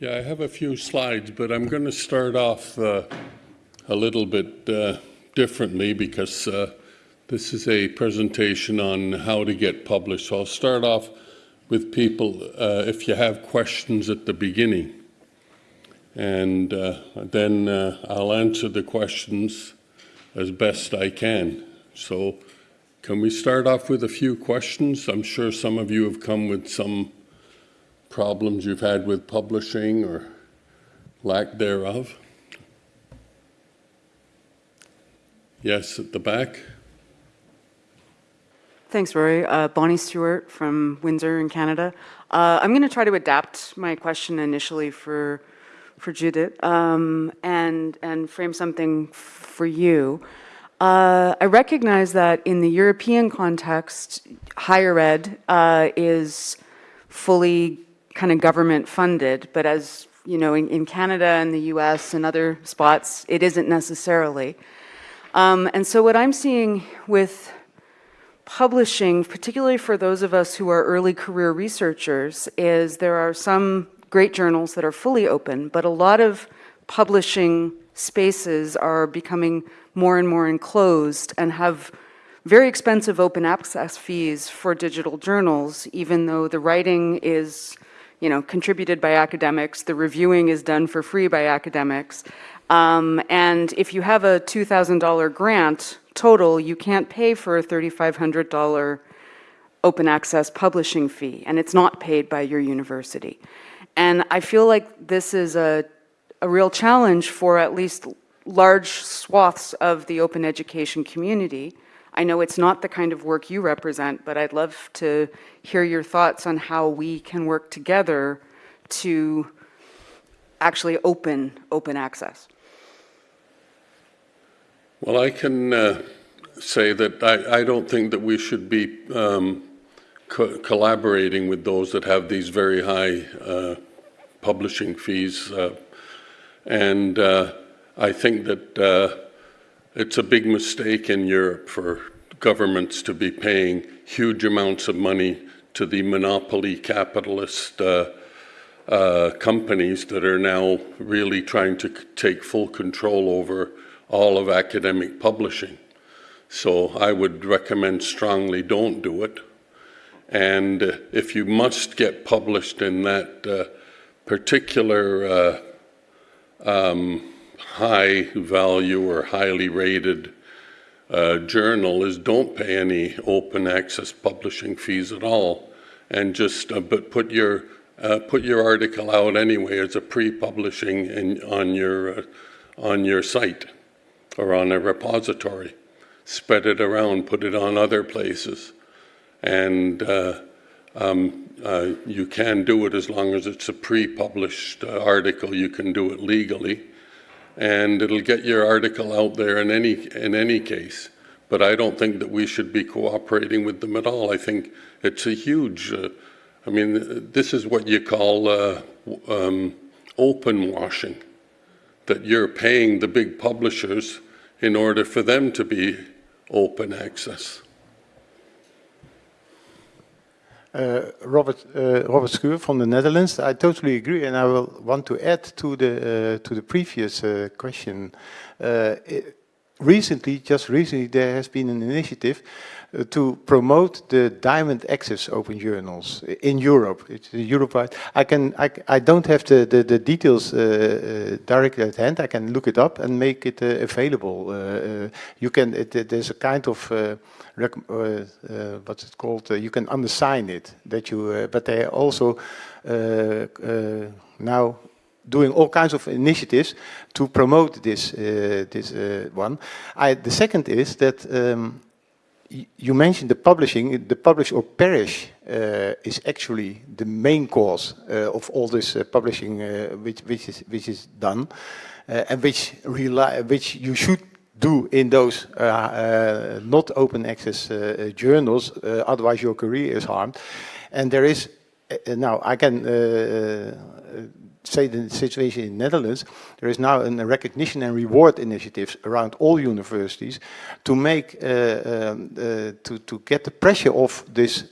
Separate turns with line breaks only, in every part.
Yeah, I have a few slides, but I'm going to start off uh, a little bit uh, differently because uh, this is a presentation on how to get published. So I'll start off with people uh, if you have questions at the beginning. And uh, then uh, I'll answer the questions as best I can. So can we start off with a few questions? I'm sure some of you have come with some problems you've had with publishing or lack thereof. Yes, at the back.
Thanks, Rory. Uh, Bonnie Stewart from Windsor in Canada. Uh, I'm going to try to adapt my question initially for for Judith um, and and frame something for you. Uh, I recognize that in the European context, higher ed uh, is fully kind of government funded, but as you know, in, in, Canada and the US and other spots, it isn't necessarily. Um, and so what I'm seeing with publishing, particularly for those of us who are early career researchers, is there are some great journals that are fully open, but a lot of publishing spaces are becoming more and more enclosed and have very expensive open access fees for digital journals, even though the writing is you know, contributed by academics, the reviewing is done for free by academics. Um, and if you have a $2,000 grant total, you can't pay for a $3,500 open access publishing fee, and it's not paid by your university. And I feel like this is a, a real challenge for at least large swaths of the open education community. I know it's not the kind of work you represent, but I'd love to hear your thoughts on how we can work together to actually open open access.
Well, I can uh, say that I, I, don't think that we should be um, co collaborating with those that have these very high uh, publishing fees. Uh, and uh, I think that uh, it's a big mistake in Europe for governments to be paying huge amounts of money to the monopoly capitalist uh, uh, companies that are now really trying to take full control over all of academic publishing. So I would recommend strongly don't do it. And uh, if you must get published in that uh, particular uh, um, high value or highly rated uh, journal is don't pay any open access publishing fees at all. And just uh, but put your uh, put your article out anyway as a pre-publishing on your uh, on your site or on a repository. Spread it around put it on other places. And uh, um, uh, you can do it as long as it's a pre-published article. You can do it legally and it'll get your article out there in any in any case. But I don't think that we should be cooperating with them at all. I think it's a huge. Uh, I mean, this is what you call uh, um, open washing. That you're paying the big publishers in order for them to be open access.
Uh, Robert uh, Robert Schuwer from the Netherlands. I totally agree, and I will want to add to the uh, to the previous uh, question. Uh, it, recently, just recently, there has been an initiative uh, to promote the diamond access open journals in Europe. It's Europe-wide. I can I, I don't have the the, the details uh, uh, directly at hand. I can look it up and make it uh, available. you can. It, there's a kind of uh, uh, what's it called? Uh, you can undersign it. That you, but they also now doing all kinds of initiatives to promote this this one. I, the second is that. Um, you mentioned the publishing, the publish or perish uh, is actually the main cause uh, of all this uh, publishing which, which, is, which is done and which, rely, which you should do in those uh, uh, not open access uh, journals, otherwise your career is harmed. And there is, now I can say the situation in the Netherlands, there is now a recognition and reward initiatives around all universities to make, uh, um, uh, to, to get the pressure off this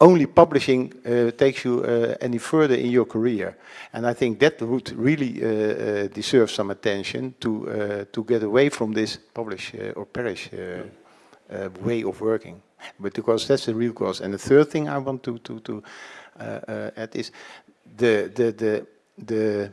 only publishing uh, takes you uh, any further in your career. And I think that would really uh, uh, deserve some attention to uh, to get away from this publish uh, or perish way of working. But because that's the real cause. And the third thing I want to to to add is the the the the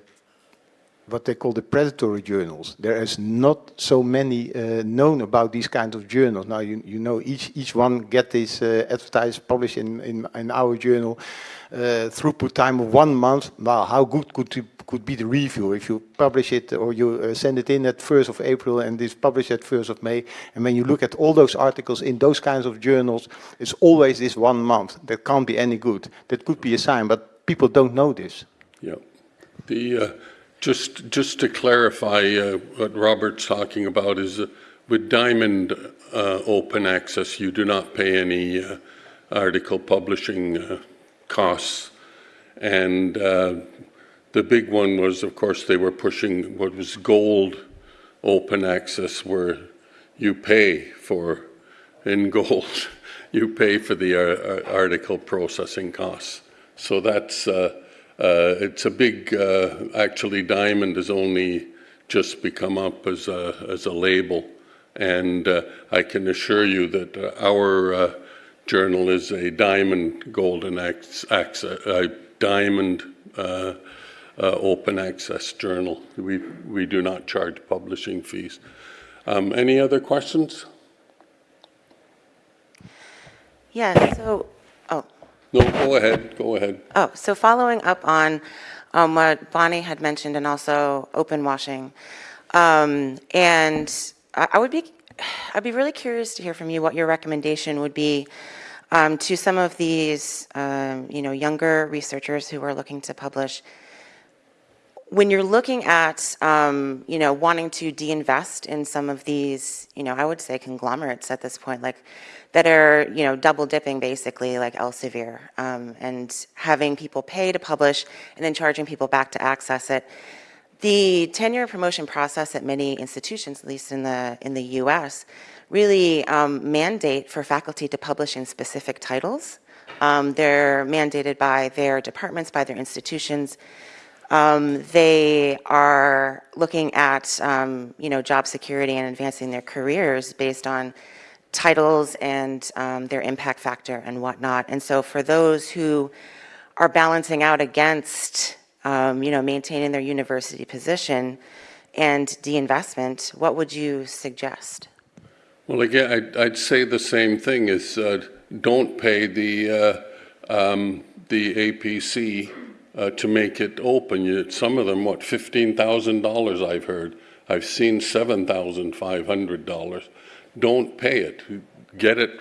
what they call the predatory journals. There is not so many uh, known about these kind of journals. Now you, you know each each one get this uh, advertised published in, in in our journal uh, throughput time of one month. Well, how good could could be the review if you publish it or you uh, send it in at 1st of April and it's published at 1st of May. And when you look at all those articles in those kinds of journals, it's always this one month. That can't be any good. That could be a sign, but people don't know this.
Yeah. The, uh, just, just to clarify uh, what Robert's talking about is uh, with Diamond uh, Open Access, you do not pay any uh, article publishing uh, costs. And the big one was, of course, they were pushing what was gold open access where you pay for, in gold, you pay for the article processing costs. So that's, uh, it's a big, uh, actually Diamond has only just become up as a, as a label. And uh, I can assure you that uh, our uh, journal is a Diamond Golden Access, a Diamond uh, uh, Open Access journal. We, we do not charge publishing fees. Um, Any other questions?
Yeah, so,
No, go ahead, go ahead.
oh, so following up on um, what Bonnie had mentioned and also open washing. Um, and I, I would be, I'd be really curious to hear from you what your recommendation would be um, to some of these, um, you know, younger researchers who are looking to publish. When you're looking at, um, you know, wanting to de-invest in some of these, you know, I would say conglomerates at this point, like that are, you know, double dipping basically like Elsevier um, and having people pay to publish and then charging people back to access it. The tenure promotion process at many institutions, at least in the, in the US, really um, mandate for faculty to publish in specific titles. Um, they're mandated by their departments, by their institutions. Um, they are looking at, um, you know, job security and advancing their careers based on titles and um, their impact factor and whatnot. And so for those who are balancing out against, um, you know, maintaining their university position and de-investment, what would you suggest?
Well, again, I'd, I'd say the same thing is, uh, don't pay the, uh, um, the APC uh, to make it open. You, some of them, what, $15,000 I've heard. I've seen $7,500. Don't pay it. Get it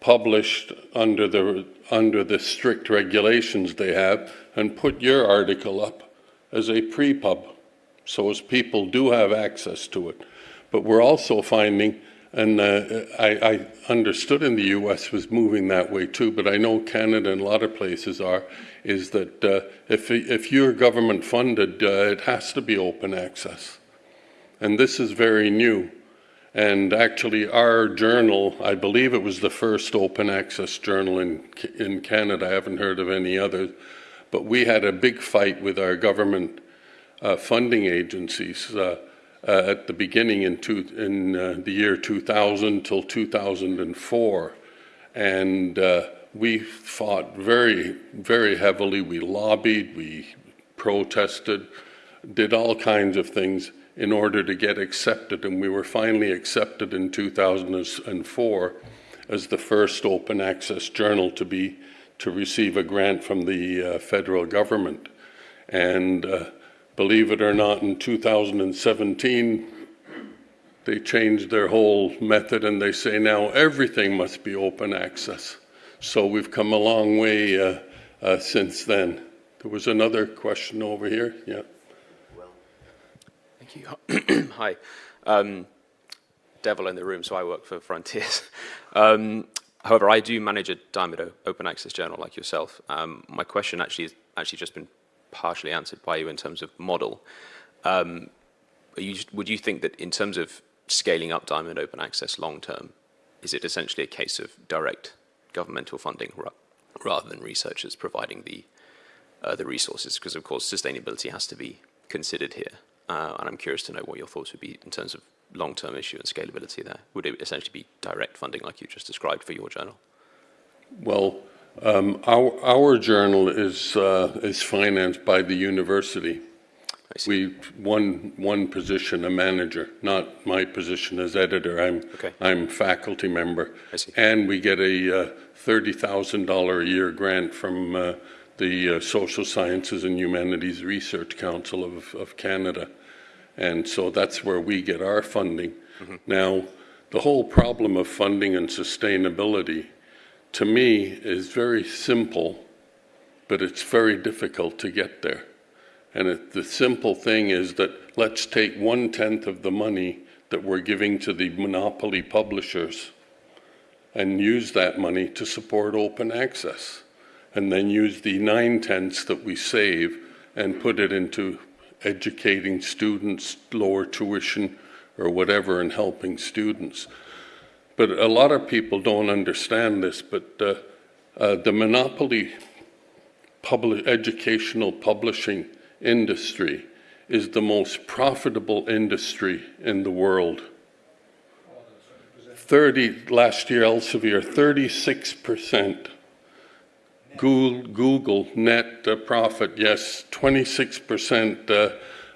published under the, under the strict regulations they have and put your article up as a pre-pub so as people do have access to it. But we're also finding, and uh, I, I understood in the US was moving that way too, but I know Canada and a lot of places are, is that uh, if, if you're government funded, uh, it has to be open access. And this is very new. And actually, our journal, I believe it was the first open access journal in, in Canada. I haven't heard of any others. But we had a big fight with our government uh, funding agencies uh, at the beginning in, two, in uh, the year 2000 till 2004. And uh, we fought very, very heavily. We lobbied, we protested, did all kinds of things in order to get accepted, and we were finally accepted in 2004 as the first open access journal to be to receive a grant from the uh, federal government. And uh, believe it or not, in 2017, they changed their whole method and they say now everything must be open access. So we've come a long way uh, uh since then. There was another question over here, yeah.
Well, thank you. Hi. Um, devil in the room, so I work for Frontiers. Um, however, I do manage a Diamond open access journal like yourself. Um, my question actually has actually just been partially answered by you in terms of model. Um, you, would you think that in terms of scaling up Diamond open access long term, is it essentially a case of direct governmental funding? Rather than researchers providing the uh, the resources? Because of course sustainability has to be considered here, uh, and I'm curious to know what your thoughts would be in terms of long-term issue and scalability there. Would it essentially be direct funding like you just described for your journal?
Well, um, our, our journal is, uh, is financed by the university. We, one, one position, a manager, not my position as editor. I'm,
Okay.
I'm faculty member.
I see.
And we get a uh, $30,000 a year grant from uh, the uh, Social Sciences and Humanities Research Council of, of Canada. And so that's where we get our funding. Now, the whole problem of funding and sustainability, to me, is very simple, but it's very difficult to get there. And it, the simple thing is that let's take one tenth of the money that we're giving to the monopoly publishers and use that money to support open access. And then use the nine tenths that we save and put it into educating students, lower tuition, or whatever, and helping students. But a lot of people don't understand this, but uh, uh, the monopoly public, educational publishing industry is the most profitable industry in the world. 30, last year, Elsevier, 36%. Google, Google net uh, profit, yes, 26% uh,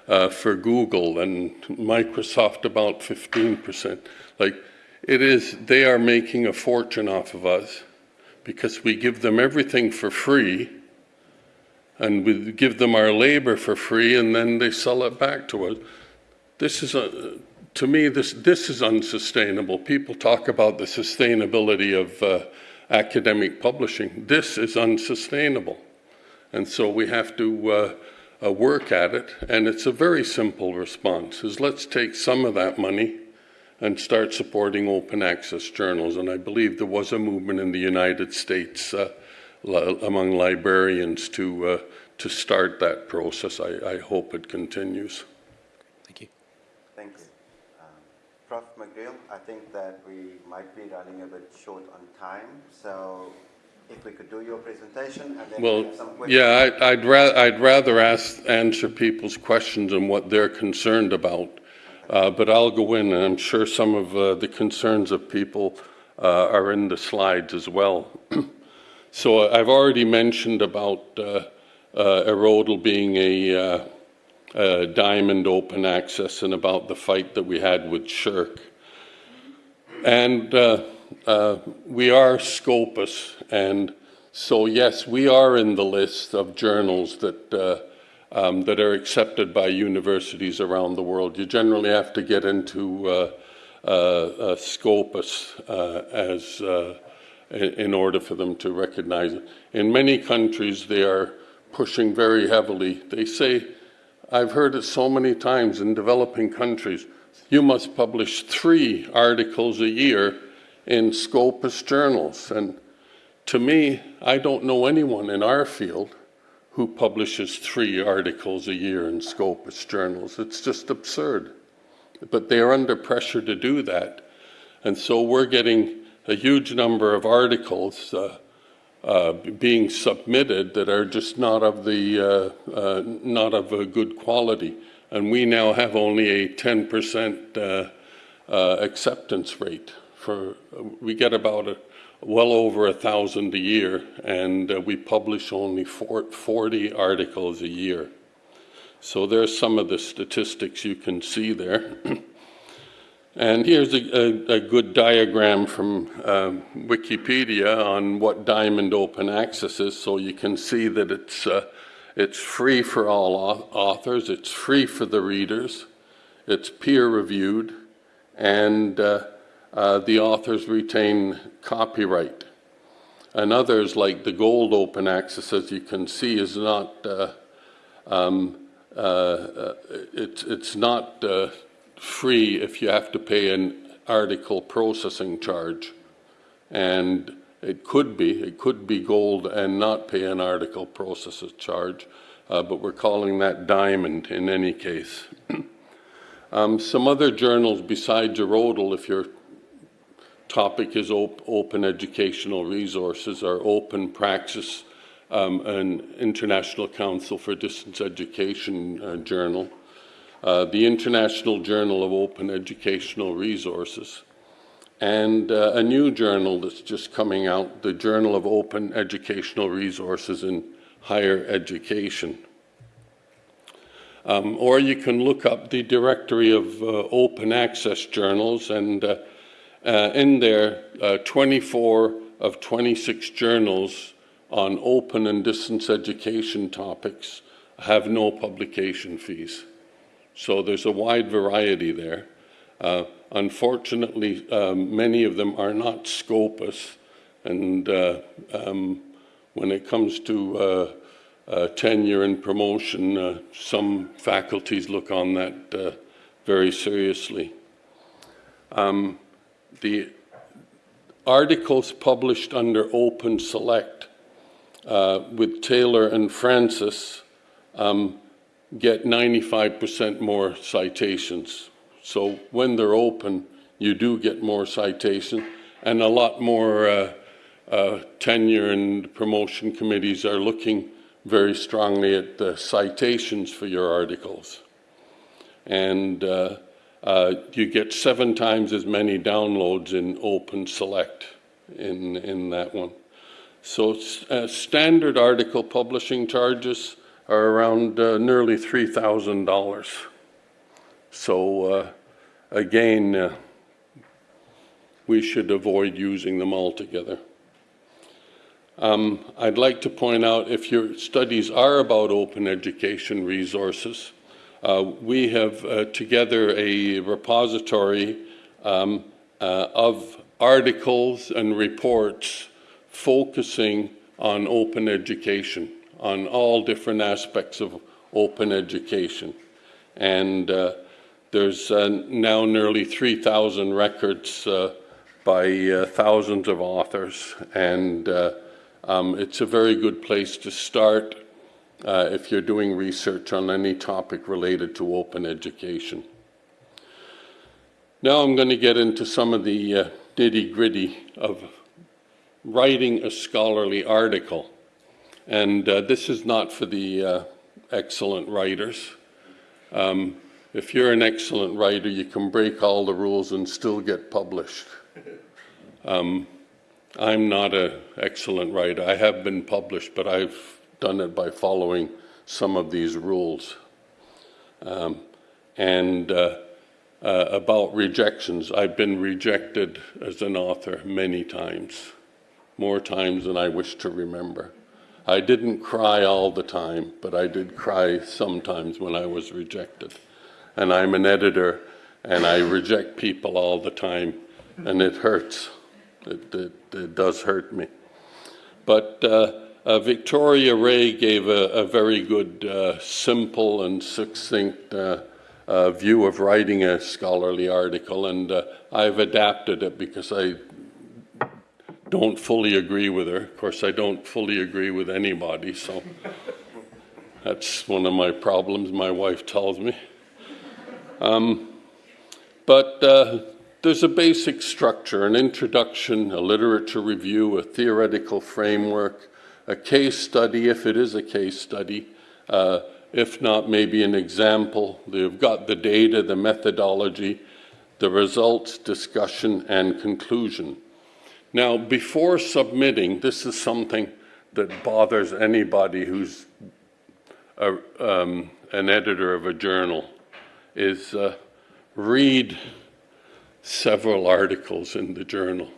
uh, for Google and Microsoft about 15%. Like, it is, they are making a fortune off of us because we give them everything for free and we give them our labor for free and then they sell it back to us. This is a, to me, this, this is unsustainable. People talk about the sustainability of uh, academic publishing. This is unsustainable. And so we have to uh, uh, work at it. And it's a very simple response, is let's take some of that money and start supporting open access journals. And I believe there was a movement in the United States uh, li- among librarians to, uh, to start that process. I, I hope it continues.
Thank you.
Thank you. Um, Prof. McGreal, I think that we might be running a bit short on time, so if we could do your presentation and then we have some questions.
yeah, I- I'd ra, I'd rather ask, answer people's questions and what they're concerned about. Uh, But I'll go in, and I'm sure some of uh, the concerns of people uh, are in the slides as well. So I've already mentioned about IRRODL being a uh, diamond open access and about the fight that we had with SSHRC. And uh, uh, we are Scopus, and so yes, we are in the list of journals that um, that are accepted by universities around the world. You generally have to get into uh, uh, Scopus uh, as uh, in order for them to recognize it. In many countries, they are pushing very heavily. They say, I've heard it so many times in developing countries, you must publish three articles a year in Scopus journals. And to me, I don't know anyone in our field who publishes three articles a year in Scopus journals. It's just absurd. But they're under pressure to do that. And so we're getting a huge number of articles uh, uh, being submitted that are just not of the uh, uh, not of a good quality, and we now have only a 10% uh, uh, acceptance rate. For we get about a, well over a thousand a year, and uh, we publish only four, 40 articles a year. So there's some of the statistics you can see there. And here's a, a, a good diagram from um, Wikipedia on what Diamond Open Access is, so you can see that it's, uh, it's free for all authors, it's free for the readers, it's peer-reviewed, and uh, uh, the authors retain copyright. And others, like the Gold Open Access, as you can see, is not uh, um, uh, uh, it's, it's not uh, free if you have to pay an article processing charge. And it could be, it could be gold and not pay an article processing charge, uh, but we're calling that diamond in any case. um, some other journals besides IRRODL, if you're topic is op- open educational resources or open praxis, um, an International Council for Distance Education uh, journal, uh, the International Journal of Open Educational Resources, and uh, a new journal that's just coming out, the Journal of Open Educational Resources in Higher Education. Um, or you can look up the directory of uh, open access journals, and uh, in there, uh, 24 of 26 journals on open and distance education topics have no publication fees. So there's a wide variety there. Uh, unfortunately, um, many of them are not Scopus, and uh, um, when it comes to uh, uh, tenure and promotion, some faculties look on that very seriously. Um, the articles published under Open Select uh, with Taylor and Francis um, get 95% more citations. So when they're open, you do get more citation, and a lot more uh, uh, tenure and promotion committees are looking very strongly at the citations for your articles. And uh, you get seven times as many downloads in Open Select in, in that one. So uh, standard article publishing charges are around uh, nearly $3,000. So uh, again, uh, we should avoid using them altogether. Um, I'd like to point out if your studies are about open education resources, we have uh, together a repository um, uh, of articles and reports focusing on open education, on all different aspects of open education. And uh, there's uh, now nearly 3,000 records uh, by thousands of authors, and um, it's a very good place to start uh, if you're doing research on any topic related to open education. Now I'm going to get into some of the uh, nitty gritty of writing a scholarly article. And uh, this is not for the uh, excellent writers. Um, if you're an excellent writer, you can break all the rules and still get published. Um, I'm not an excellent writer. I have been published, but I've done it by following some of these rules. Um, and uh, uh, about rejections, I've been rejected as an author many times, more times than I wish to remember. I didn't cry all the time, but I did cry sometimes when I was rejected. And I'm an editor, and I reject people all the time, and it hurts. It, it, it does hurt me. But uh, uh, Victoria Ray gave a, a very good, uh, simple and succinct uh, uh, view of writing a scholarly article, and uh, I've adapted it because I don't fully agree with her. Of course, I don't fully agree with anybody, so that's one of my problems, my wife tells me. Um, but there's a basic structure, an introduction, a literature review, a theoretical framework, a case study, if it is a case study, uh, if not, maybe an example. They've got the data, the methodology, the results, discussion, and conclusion. Now, before submitting, this is something that bothers anybody who's a, um, an editor of a journal, is uh, read several articles in the journal.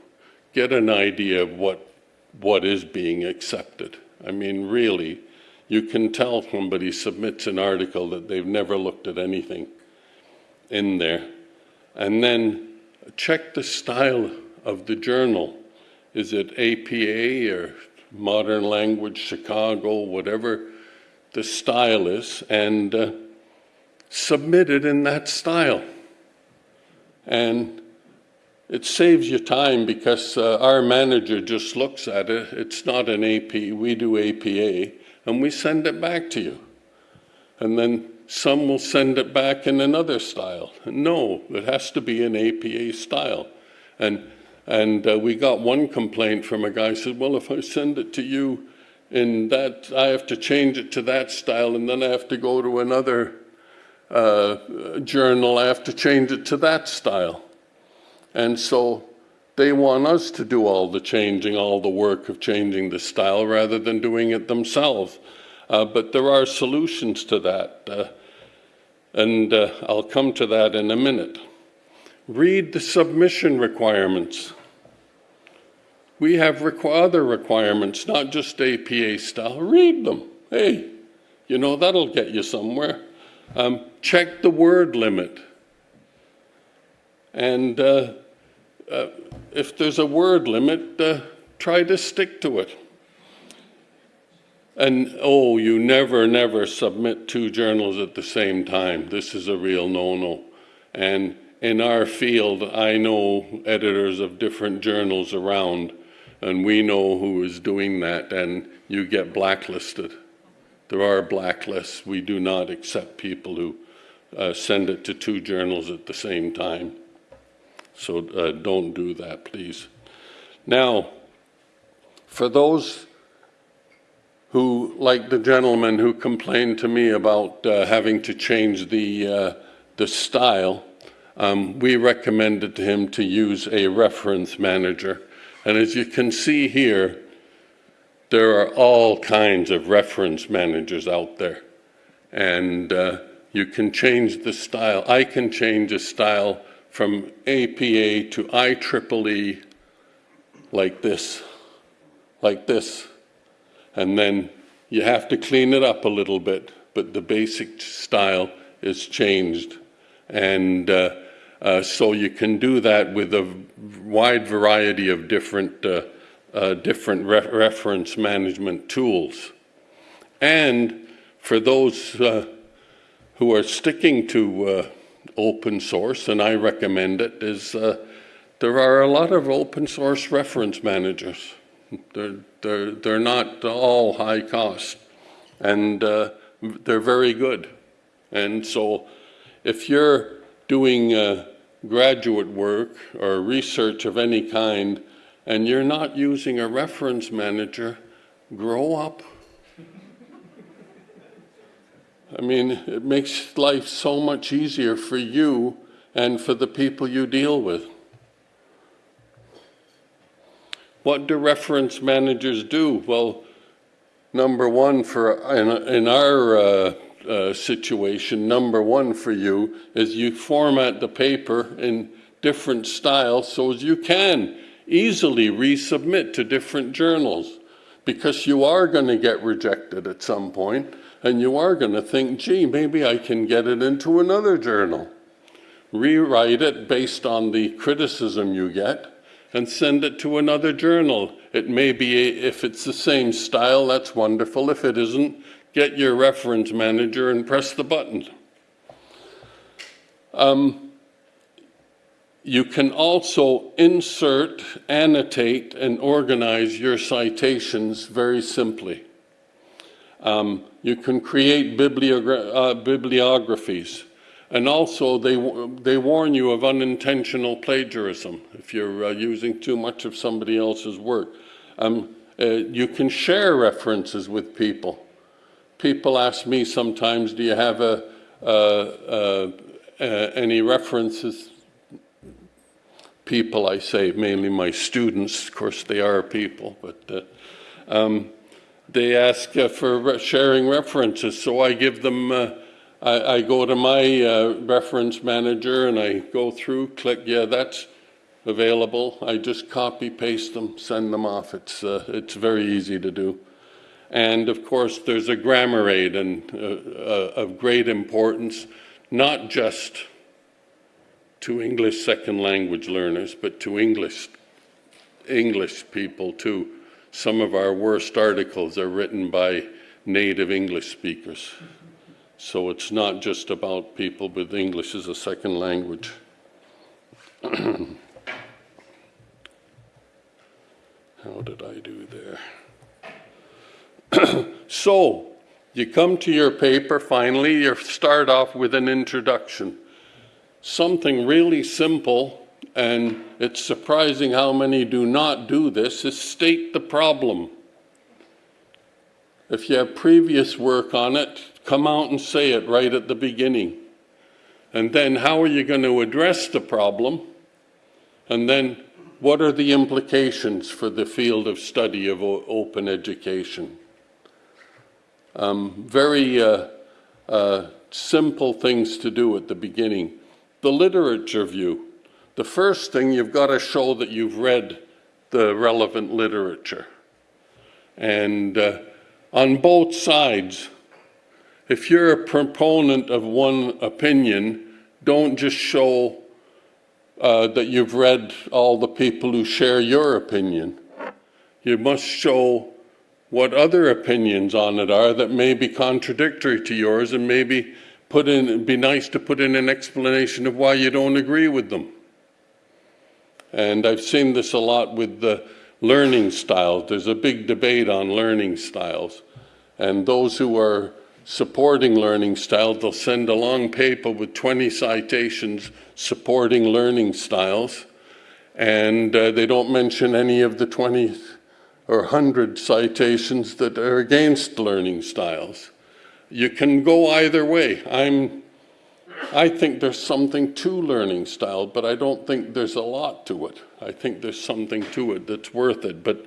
Get an idea of what what is being accepted. I mean, really, you can tell somebody submits an article that they've never looked at anything in there. And then check the style of the journal. Is it APA or Modern Language Chicago, whatever the style is, and uh, submit it in that style. And it saves you time because uh, our manager just looks at it. It's not an AP, we do APA, and we send it back to you. And then some will send it back in another style. No, it has to be an APA style. And And uh, we got one complaint from a guy who said, well, if I send it to you in that, I have to change it to that style and then I have to go to another uh, journal, I have to change it to that style. And so they want us to do all the changing, all the work of changing the style rather than doing it themselves. Uh, but there are solutions to that. Uh, and uh, I'll come to that in a minute. Read the submission requirements. We have requ other requirements, not just APA style. Read them. Hey, you know, that'll get you somewhere. Um, check the word limit. And uh, if there's a word limit, uh, try to stick to it. And oh, you never, never submit two journals at the same time. This is a real no-no. And in our field, I know editors of different journals around, and we know who is doing that, and you get blacklisted. There are blacklists. We do not accept people who uh, send it to two journals at the same time. So uh, don't do that, please. Now, for those who, like the gentleman who complained to me about uh, having to change the, uh, the style, um, we recommended to him to use a reference manager. And as you can see here, there are all kinds of reference managers out there. And uh, you can change the style. I can change a style from APA to IEEE like this, like this. And then you have to clean it up a little bit, but the basic style is changed. And uh, uh, so you can do that with a wide variety of different, uh, uh different re reference management tools. And for those uh, who are sticking to uh, open source, and I recommend it, is there are a lot of open source reference managers. They're, they're, they're not all high cost, and uh, they're very good. And so if you're doing uh, graduate work or research of any kind, and you're not using a reference manager, grow up. I mean, it makes life so much easier for you and for the people you deal with. What do reference managers do? Well, number one for in, in our uh, uh, situation, number one for you is you format the paper in different styles so as you can easily resubmit to different journals because you are going to get rejected at some point and you are going to think, gee, maybe I can get it into another journal. Rewrite it based on the criticism you get and send it to another journal. It may be, if it's the same style, that's wonderful. If it isn't, get your reference manager and press the button. Um, you can also insert, annotate, and organize your citations very simply. Um, you can create bibliogra uh, bibliographies. And also, they, they warn you of unintentional plagiarism if you're uh, using too much of somebody else's work. Um, uh, you can share references with people. People ask me sometimes, do you have a, uh, any references? People, I say, mainly my students, of course they are people, but uh, um, they ask uh, for sharing references, so I give them uh, I, I go to my reference manager and I go through, click, yeah, that's available. I just copy, paste them, send them off. It's, uh, it's very easy to do. And of course, there's a grammar aid and, uh, uh of great importance, not just to English second language learners, but to English, English people too. Some of our worst articles are written by native English speakers. So it's not just about people with English as a second language. How did I do there? so, you come to your paper, finally, you start off with an introduction. Something really simple and it's surprising how many do not do this, is state the problem. If you have previous work on it, come out and say it right at the beginning. And then how are you going to address the problem? And then what are the implications for the field of study of open education? Um, very uh, uh, simple things to do at the beginning. The literature view. The first thing, you've got to show that you've read the relevant literature. And uh, on both sides, if you're a proponent of one opinion, don't just show uh, that you've read all the people who share your opinion. You must show what other opinions on it are that may be contradictory to yours and maybe put in, it'd be nice to put in an explanation of why you don't agree with them. And I've seen this a lot with the learning styles. There's a big debate on learning styles. And those who are supporting learning styles, they'll send a long paper with 20 citations supporting learning styles. And uh, they don't mention any of the 20 or 100 citations that are against learning styles. You can go either way. I'm I think there's something to learning style, but I don't think there's a lot to it. I think there's something to it that's worth it. But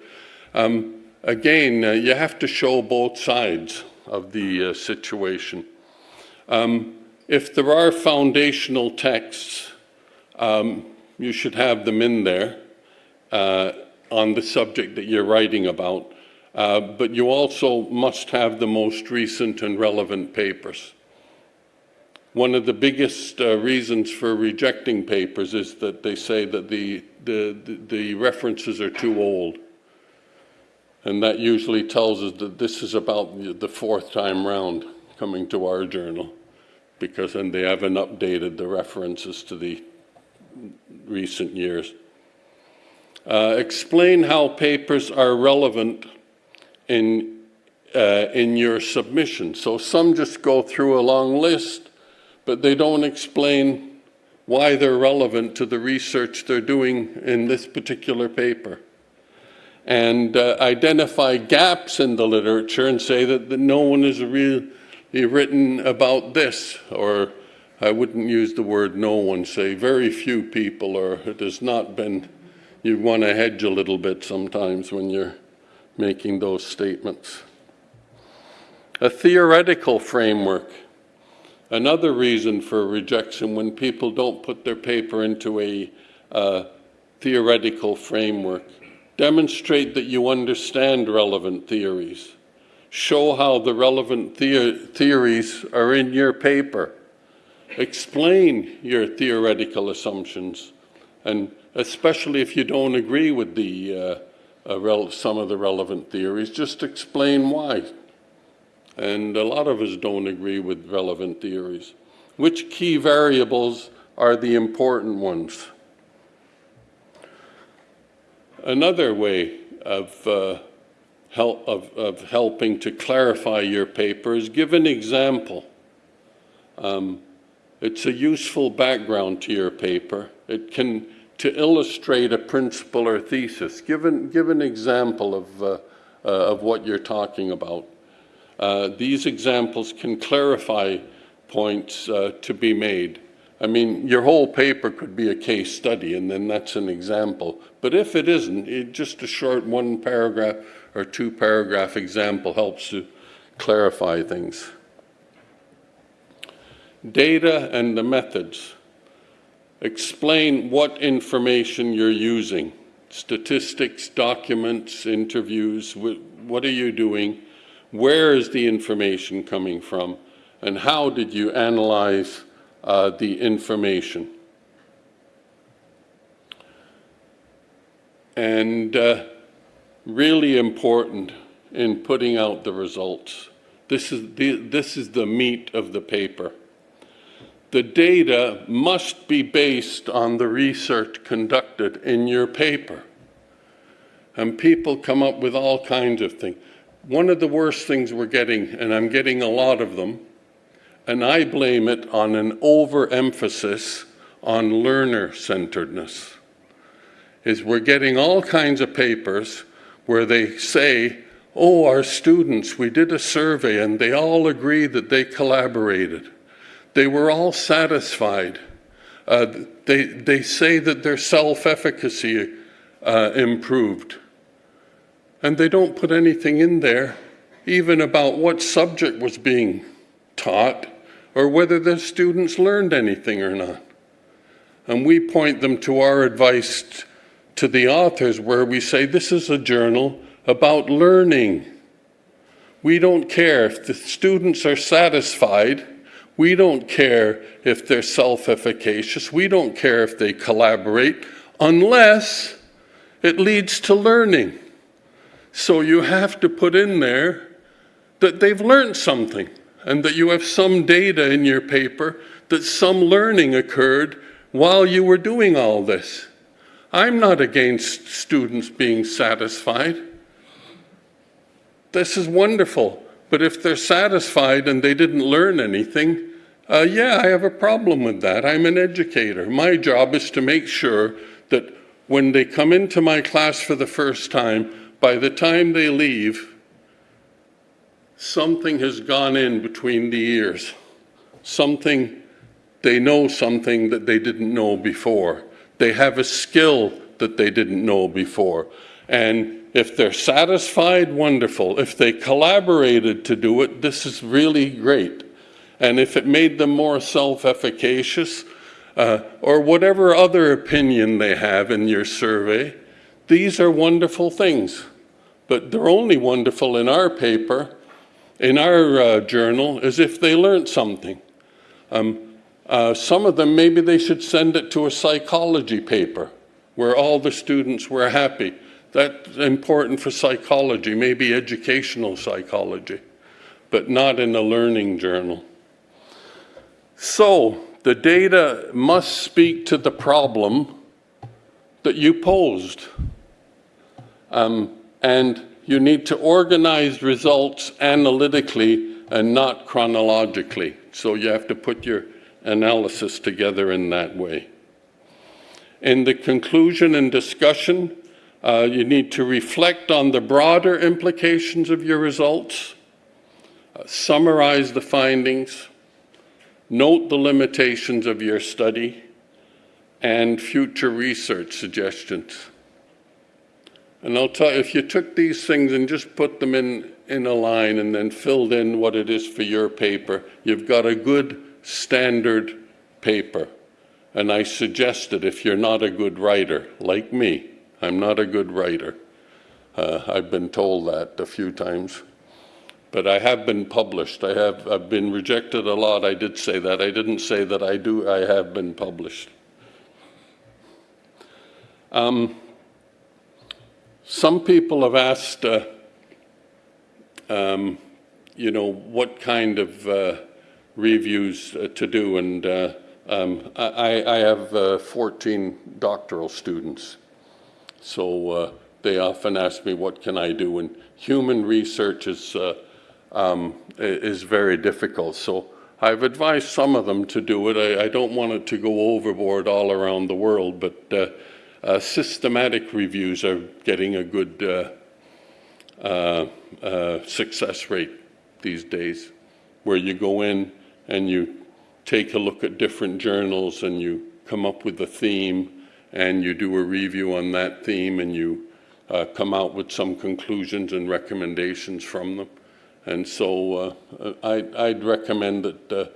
um, again, uh, you have to show both sides of the uh, situation. Um, if there are foundational texts, um, you should have them in there uh, on the subject that you're writing about. Uh, but you also must have the most recent and relevant papers. One of the biggest uh, reasons for rejecting papers is that they say that the, the, the, references are too old. And that usually tells us that this is about the fourth time round coming to our journal because then they haven't updated the references to the recent years. Uh, explain how papers are relevant in, uh, in your submission. So some just go through a long list, but they don't explain why they're relevant to the research they're doing in this particular paper. And uh, identify gaps in the literature and say that, that no one has really written about this, or I wouldn't use the word no one, say very few people, or it has not been, you want to hedge a little bit sometimes when you're making those statements. A theoretical framework. Another reason for rejection when people don't put their paper into a uh, theoretical framework. Demonstrate that you understand relevant theories. Show how the relevant the theories are in your paper. Explain your theoretical assumptions, and especially if you don't agree with the uh, uh, some of the relevant theories, just explain why. And a lot of us don't agree with relevant theories. Which key variables are the important ones? Another way of, uh, help, of, of, helping to clarify your paper is give an example. Um, it's a useful background to your paper. It can, to illustrate a principle or thesis, give an, give an example of, uh, uh, of what you're talking about. Uh, these examples can clarify points uh, to be made. I mean, your whole paper could be a case study, and then that's an example. But if it isn't, it, just a short one paragraph or two paragraph example helps to clarify things. Data and the methods. Explain what information you're using. Statistics, documents, interviews, what are you doing? Where is the information coming from? And how did you analyze uh, the information. And uh, really important in putting out the results. This is the, this is the meat of the paper. The data must be based on the research conducted in your paper. And people come up with all kinds of things. One of the worst things we're getting, and I'm getting a lot of them, and I blame it on an overemphasis on learner-centeredness. Is we're getting all kinds of papers where they say, oh, our students, we did a survey and they all agree that they collaborated. They were all satisfied. Uh, they, they say that their self-efficacy uh, improved. And they don't put anything in there even about what subject was being taught or whether the students learned anything or not. And we point them to our advice to the authors where we say this is a journal about learning. We don't care if the students are satisfied. We don't care if they're self-efficacious. We don't care if they collaborate unless it leads to learning. So you have to put in there that they've learned something and that you have some data in your paper that some learning occurred while you were doing all this. I'm not against students being satisfied. This is wonderful. But if they're satisfied and they didn't learn anything, uh, yeah, I have a problem with that. I'm an educator. My job is to make sure that when they come into my class for the first time, by the time they leave, something has gone in between the ears. Something, they know something that they didn't know before. They have a skill that they didn't know before. And if they're satisfied, wonderful. If they collaborated to do it, this is really great. And if it made them more self-efficacious, uh, or whatever other opinion they have in your survey, these are wonderful things. But they're only wonderful in our paper, in our uh, journal, as if they learned something. Um, uh, some of them, maybe they should send it to a psychology paper where all the students were happy. That's important for psychology, maybe educational psychology, but not in a learning journal. So, the data must speak to the problem that you posed. Um, and you need to organize results analytically and not chronologically. So you have to put your analysis together in that way. In the conclusion and discussion, uh, you need to reflect on the broader implications of your results, uh, summarize the findings, note the limitations of your study, and future research suggestions. And I'll tell you, if you took these things and just put them in, in a line and then filled in what it is for your paper, you've got a good standard paper. And I suggested if you're not a good writer, like me, I'm not a good writer. Uh, I've been told that a few times. But I have been published. I have I've been rejected a lot. I did say that. I didn't say that I do. I have been published. Um, some people have asked, uh, um, you know, what kind of uh, reviews uh, to do, and uh, um, I, I, have uh, 14 doctoral students, so uh, they often ask me, what can I do? And human research is, um, is very difficult, so I've advised some of them to do it. I, I, don't want it to go overboard all around the world, but uh, systematic reviews are getting a good uh, uh, uh, success rate these days, where you go in and you take a look at different journals and you come up with a theme and you do a review on that theme and you uh, come out with some conclusions and recommendations from them. And so uh, I, would recommend that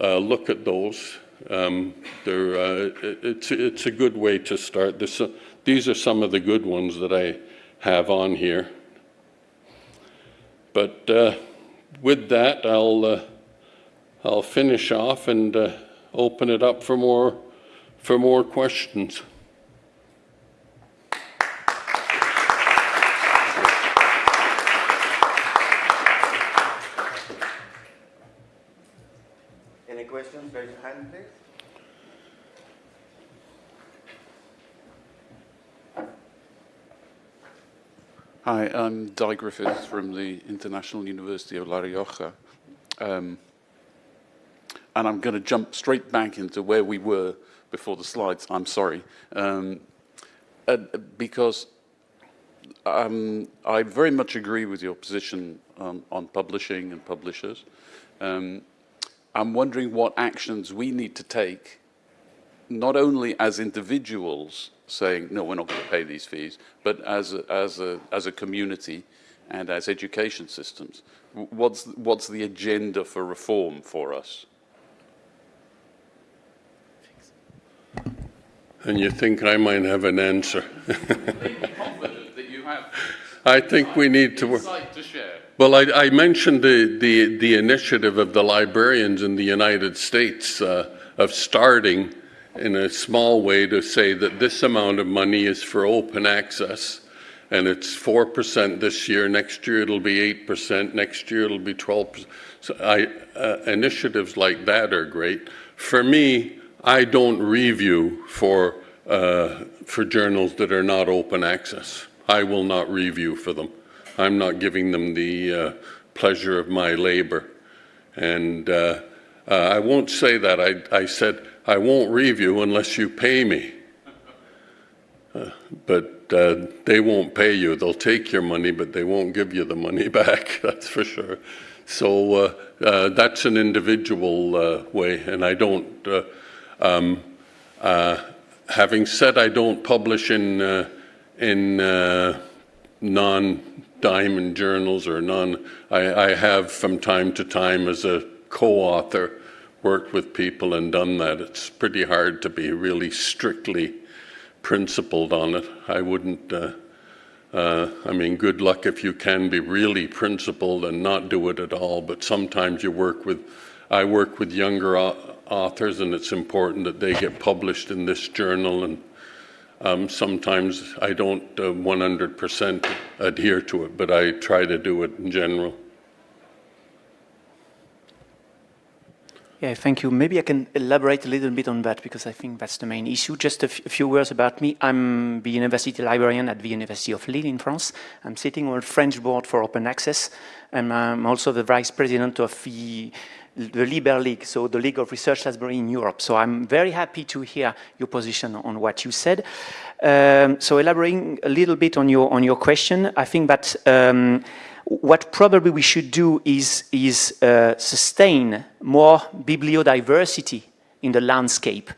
uh, look at those um, uh, it's, it's a good way to start. This, uh, these are some of the good ones that I have on here. But uh, with that, I'll, uh, I'll finish off and uh, open it up for more, for more questions.
Any questions? Raise your hand, please.
Hi, I'm Dai Griffiths from the International University of La Rioja. Um, and I'm going to jump straight back into where we were before the slides. I'm sorry. Um, uh, because um, I very much agree with your position um, on publishing and publishers. Um, I'm wondering what actions we need to take, not only as individuals saying, no, we're not going to pay these fees, but as a, as a, as a community and as education systems. What's, what's the agenda for reform for us?
And you think I might have an answer?
that you have
I think we need to work.
insight to share.
Well, I, I mentioned the, the, the initiative of the librarians in the United States uh, of starting in a small way to say that this amount of money is for open access and it's 4% this year, next year it'll be 8%, next year it'll be 12%. So I, uh, initiatives like that are great. For me, I don't review for, uh, for journals that are not open access. I will not review for them. I'm not giving them the uh, pleasure of my labor. And uh, uh, I won't say that. I, I said, I won't review unless you pay me. Uh, but uh, they won't pay you. They'll take your money, but they won't give you the money back, that's for sure. So uh, uh, that's an individual uh, way, and I don't, uh, um, having said I don't publish in, in non-diamond journals or non, I, I have from time to time as a co-author worked with people and done that. It's pretty hard to be really strictly principled on it. I wouldn't, uh, uh, I mean, good luck if you can be really principled and not do it at all, but sometimes you work with, I work with younger authors and it's important that they get published in this journal and um, sometimes I don't uh, 100% adhere to it, but I try to do it in general.
Yeah, thank you. Maybe I can elaborate a little bit on that because I think that's the main issue. Just a, few words about me. I'm the university librarian at the University of Lille in France. I'm sitting on the French board for open access, and I'm also the vice president of the, the Liber League, so the League of Research Library in Europe. So I'm very happy to hear your position on what you said. Um, so elaborating a little bit on your on your question, I think that. Um, what probably we should do is, is uh, sustain more bibliodiversity in the landscape.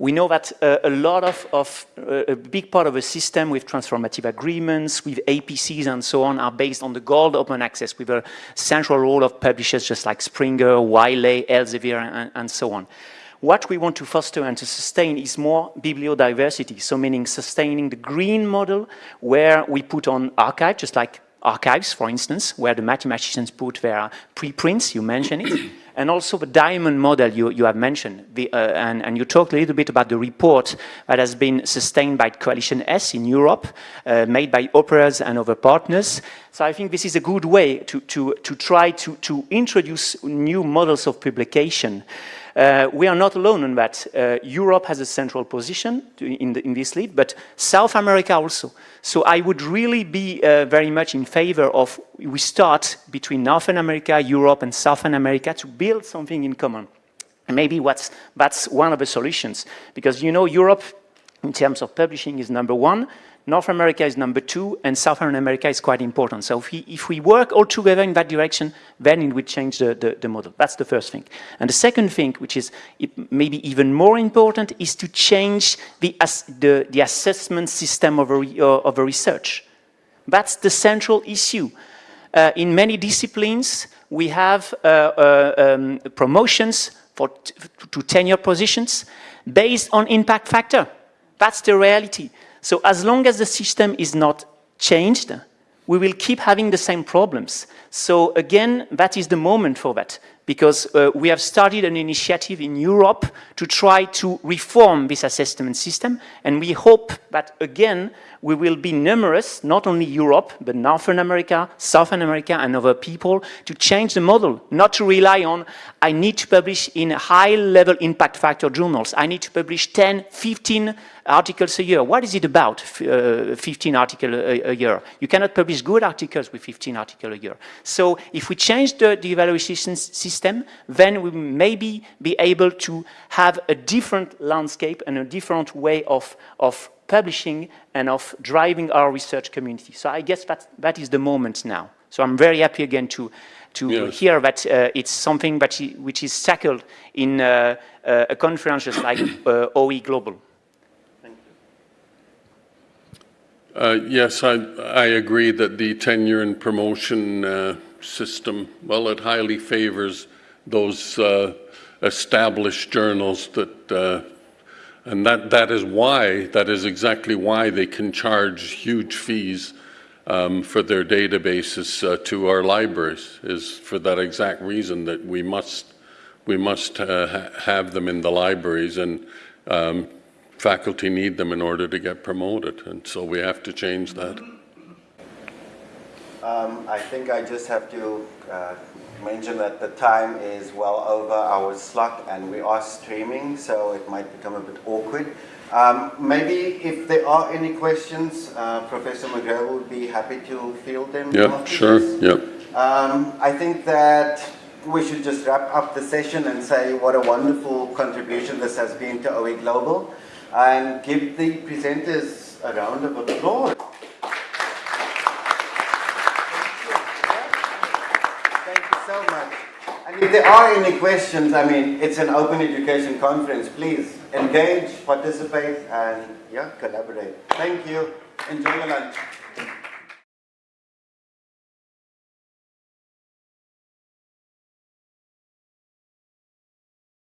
We know that uh, a lot of, of uh, a big part of a system with transformative agreements, with APCs and so on, are based on the gold open access with a central role of publishers just like Springer, Wiley, Elsevier, and, and so on. What we want to foster and to sustain is more bibliodiversity, so meaning sustaining the green model where we put on archive, just like archives, for instance, where the mathematicians put their preprints, you mentioned it, and also the diamond model you, you have mentioned. The, uh, and, and you talked a little bit about the report that has been sustained by Coalition S in Europe, uh, made by OPERAS and other partners. So I think this is a good way to, to, to try to, to introduce new models of publication. Uh, we are not alone in that. Uh, Europe has a central position to, in, the, in, this lead, but South America also. So I would really be uh, very much in favor of we start between Northern America, Europe, and Southern America to build something in common. And maybe that's one of the solutions. Because you know, Europe, in terms of publishing, is number one. North America is number two, and Southern America is quite important. So if we, if we work all together in that direction, then it would change the, the, the model. That's the first thing. And the second thing, which is maybe even more important, is to change the, the, the assessment system of a, of a research. That's the central issue. Uh, in many disciplines, we have uh, uh, um, promotions for to tenure positions based on impact factor. That's the reality. So as long as the system is not changed, we will keep having the same problems. So again, that is the moment for that, because uh, we have started an initiative in Europe to try to reform this assessment system, and we hope that, again, we will be numerous, not only Europe, but Northern America, Southern America, and other people, to change the model, not to rely on, I need to publish in high-level impact factor journals, I need to publish 10, 15 articles a year. What is it about, uh, 15 articles a, a, year? You cannot publish good articles with 15 articles a year. So if we change the, the evaluation system, then we maybe be able to have a different landscape and a different way of, of publishing and of driving our research community. So I guess that, that is the moment now. So I'm very happy again to, to
Yes.
hear that uh, it's something that which is tackled in uh, uh, a conference just like uh, OE Global.
Uh, Yes, I, I agree that the tenure and promotion uh, system, well, it highly favors those uh, established journals that, uh, and that, that is why, that is exactly why they can charge huge fees um, for their databases uh, to our libraries, is for that exact reason that we must, we must ha- have them in the libraries, and um, faculty need them in order to get promoted, and so we have to change that.
Um, I think I just have to uh, mention that the time is well over our slot and we are streaming, so it might become a bit awkward. Um, maybe if there are any questions, uh, Professor McGreal would be happy to field them.
Yeah, sure, yeah.
Um, I think that we should just wrap up the session and say what a wonderful contribution this has been to OE Global and give the presenters a round of applause. Thank you so much. And if there are any questions, I mean, it's an open education conference. Please engage, participate, and yeah, collaborate. Thank you. Enjoy your lunch.